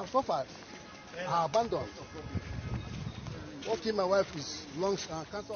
I've suffered. I abandoned. What my wife is lung uh, cancer.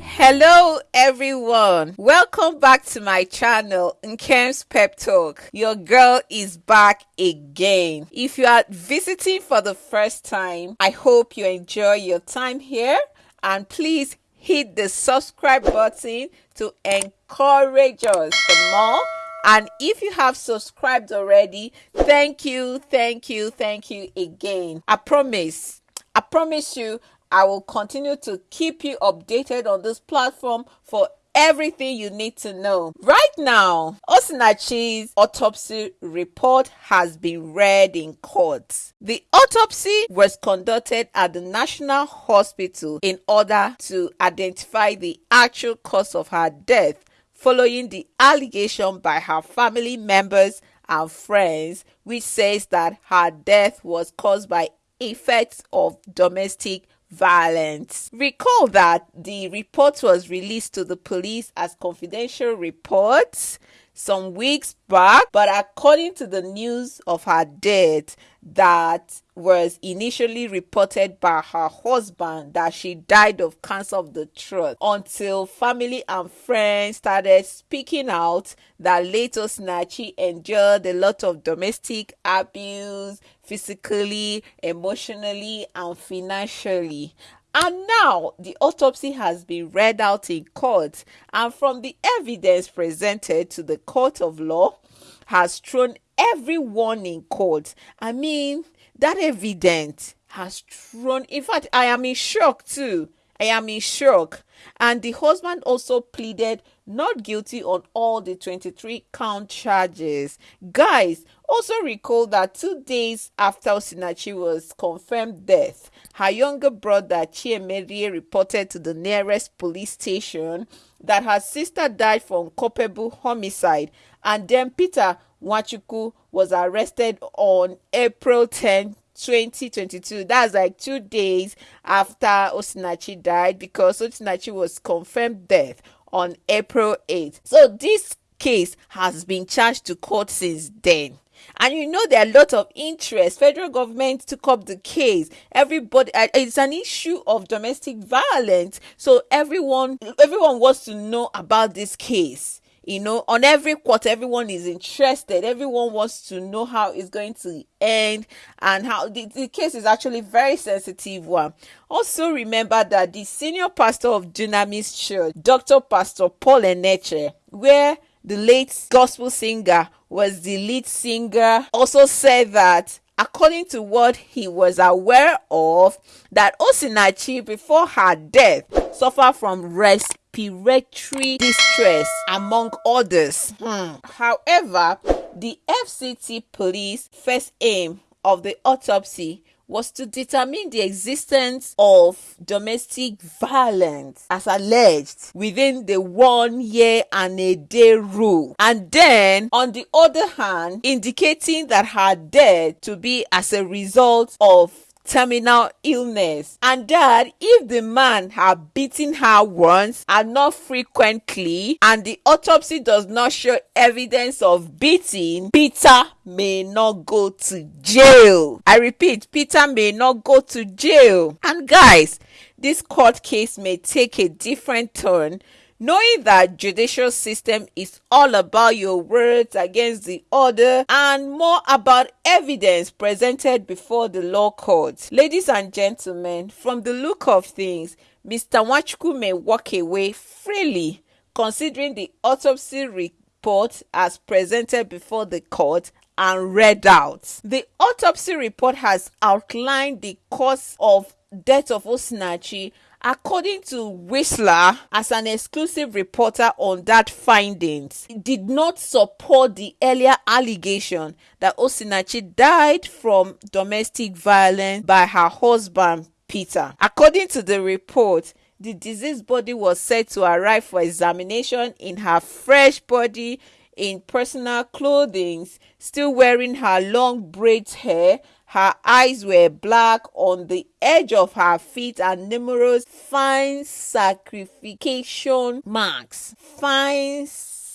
Hello everyone, welcome back to my channel Nkem's Pep Talk. Your girl is back again. If you are visiting for the first time, I hope you enjoy your time here and please hit the subscribe button to encourage us for more and if you have subscribed already, thank you, thank you, thank you again. I promise, I promise you, I will continue to keep you updated on this platform for everything you need to know. Right now, Osinachi's autopsy report has been read in court. The autopsy was conducted at the National Hospital in order to identify the actual cause of her death following the allegation by her family members and friends, which says that her death was caused by effects of domestic violence. Recall that the report was released to the police as confidential reports some weeks back, but according to the news of her death that was initially reported by her husband that she died of cancer of the throat until family and friends started speaking out that late Osinachi endured a lot of domestic abuse physically, emotionally, and financially. And now the autopsy has been read out in court, and from the evidence presented to the court of law, has thrown everyone in court. I mean, that evidence has thrown, in fact, I am in shock too. I am in shock. And the husband also pleaded not guilty on all the 23 count charges. Guys, also recall that two days after Osinachi was confirmed death, her younger brother Chiemedie reported to the nearest police station that her sister died from culpable homicide, and then Peter Nwachukwu was arrested on April 10, 2022. That's like two days after Osinachi died because Osinachi was confirmed death on April 8th. So this case has been charged to court since then. And you know there are a lot of interest. Federal government took up the case. Everybody, uh, it's an issue of domestic violence. So everyone, everyone wants to know about this case you know on every quarter everyone is interested everyone wants to know how it's going to end and how the, the case is actually very sensitive one also remember that the senior pastor of dunamis church dr pastor paul enenche where the late gospel singer was the lead singer also said that according to what he was aware of that osinachi before her death suffered from respiratory distress, among others. Hmm. However, the FCT police first aim of the autopsy was to determine the existence of domestic violence as alleged within the one year and a day rule. And then, on the other hand, indicating that her death to be as a result of terminal illness. And that if the man had beaten her once and not frequently and the autopsy does not show evidence of beating peter may not go to jail. I repeat peter may not go to jail. And guys this court case may take a different turn knowing that judicial system is all about your words against the order and more about evidence presented before the law courts. Ladies and gentlemen, from the look of things, Mr. Nwachukwu may walk away freely considering the autopsy report as presented before the court and read out. The autopsy report has outlined the cause of death of Osinachi According to Whistler, as an exclusive reporter on that findings, did not support the earlier allegation that Osinachi died from domestic violence by her husband Peter. According to the report, the deceased body was said to arrive for examination in her fresh body in personal clothing, still wearing her long braids hair her eyes were black on the edge of her feet and numerous fine scarification marks. Fine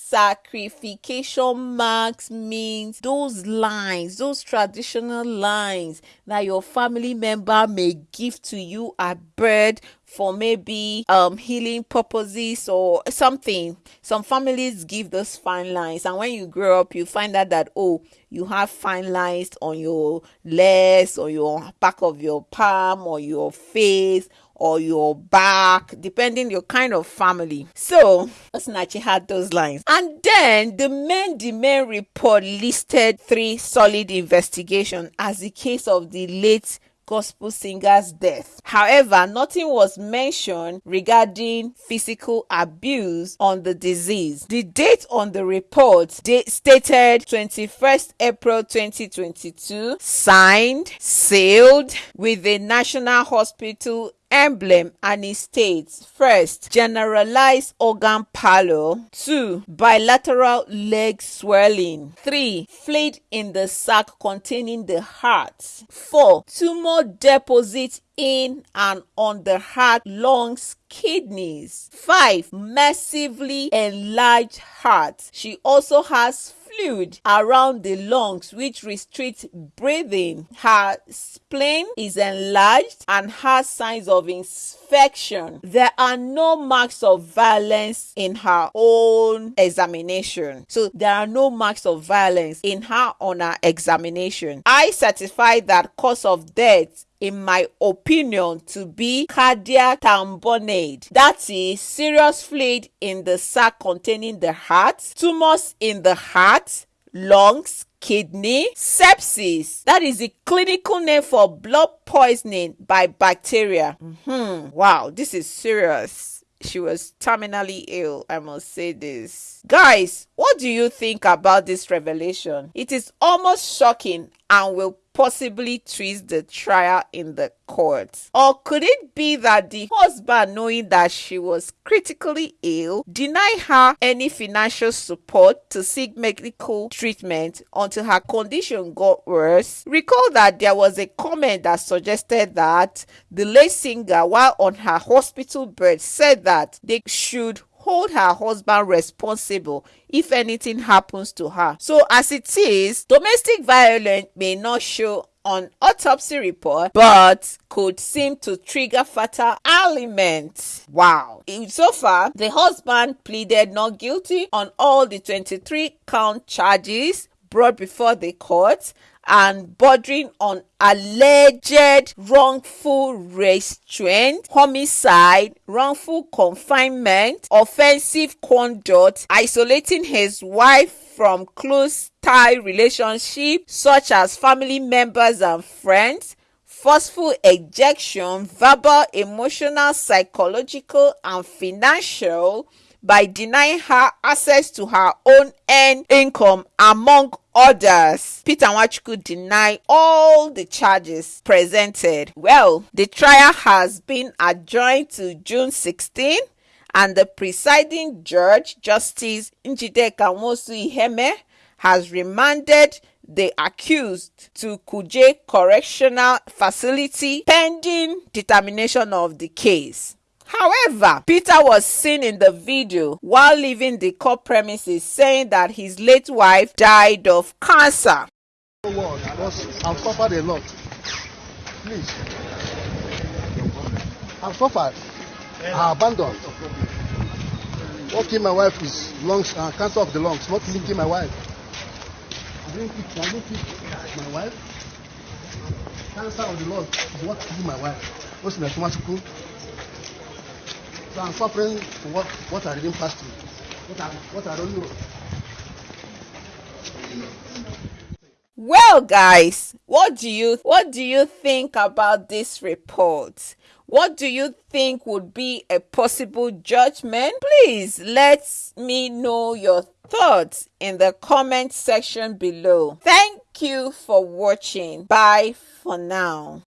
scarification marks means those lines, those traditional lines that your family member may give to you at birth for maybe um healing purposes or something. Some families give those fine lines and when you grow up you find out that oh you have fine lines on your legs or your back of your palm or your face or your back, depending your kind of family. So Osinachi had those lines. And then the the men report listed three solid investigations as the case of the late gospel singer's death. However, nothing was mentioned regarding physical abuse on the disease. The date on the report stated 21st April 2022, signed, sealed with the National Hospital emblem and it states first generalized organ pallor two bilateral leg swelling. Three fluid in the sac containing the heart. Four tumor deposit in and on the heart lungs kidneys. Five massively enlarged heart. She also has fluid around the lungs which restricts breathing. Her spleen is enlarged and has signs of infection. There are no marks of violence in her own examination. So there are no marks of violence in her on her examination. I certify that cause of death in my opinion, to be cardiac tamponade. That is serious fluid in the sac containing the heart, tumors in the heart, lungs, kidney, sepsis. That is the clinical name for blood poisoning by bacteria. Mm-hmm. Wow, this is serious. She was terminally ill, I must say this. Guys, what do you think about this revelation? It is almost shocking and will possibly twist the trial in the court? Or could it be that the husband, knowing that she was critically ill, denied her any financial support to seek medical treatment until her condition got worse? Recall that there was a comment that suggested that the late singer, while on her hospital bed, said that they should hold her husband responsible if anything happens to her. So, as it is, domestic violence may not show on autopsy report but could seem to trigger fatal ailment. Wow. So far, the husband pleaded not guilty on all the 23 count charges brought before the court and bordering on alleged wrongful restraint, homicide, wrongful confinement, offensive conduct, isolating his wife from close tie relationship such as family members and friends, forceful ejection, verbal, emotional, psychological, and financial by denying her access to her own earned income among others. Peter Nwachukwu denied all the charges presented. Well, the trial has been adjourned to June 16 and the presiding judge, Justice Njideka Nwosu Iheme, has remanded the accused to Kuje Correctional Facility pending determination of the case. However, Peter was seen in the video while leaving the court premises saying that his late wife died of cancer. I've suffered a lot. Please. I've suffered. I abandoned. What my wife is lungs, uh, cancer of the lungs, not killing my wife. I didn't kill, I didn't kill my wife. Cancer of the lungs is what killed my wife. What's my So I'm suffering for what, what I didn't pass through. What I, what I don't know. Well, guys, what do you what do you think about this report? What do you think would be a possible judgment? Please let me know your thoughts in the comment section below. Thank you for watching. Bye for now.